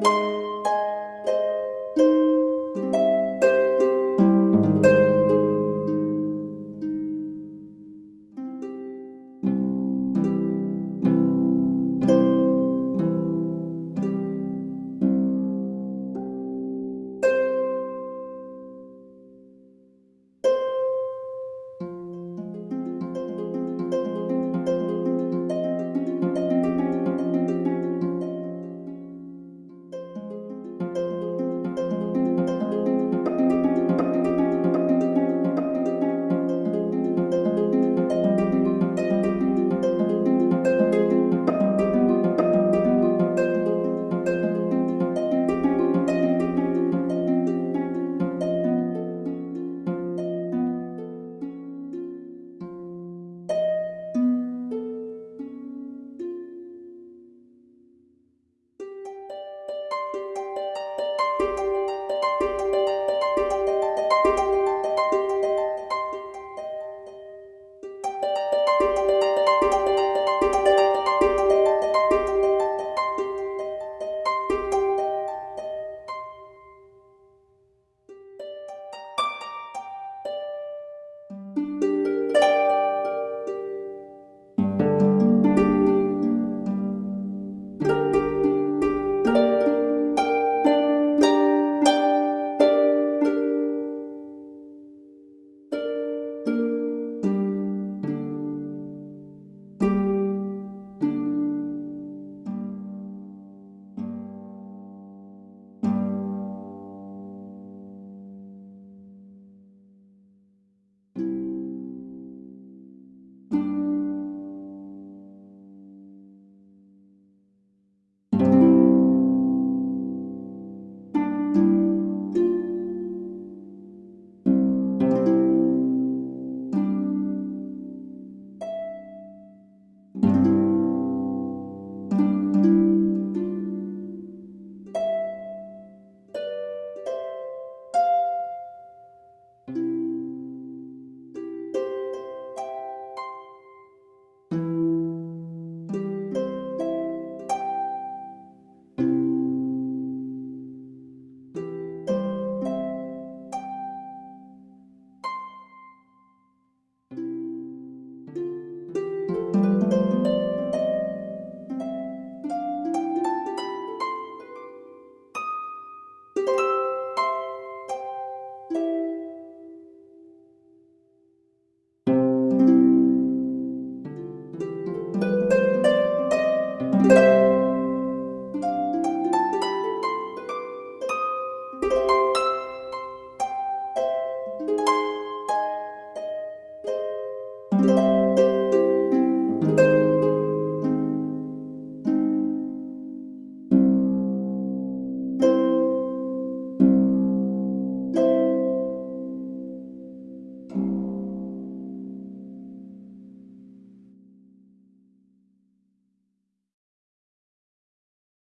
you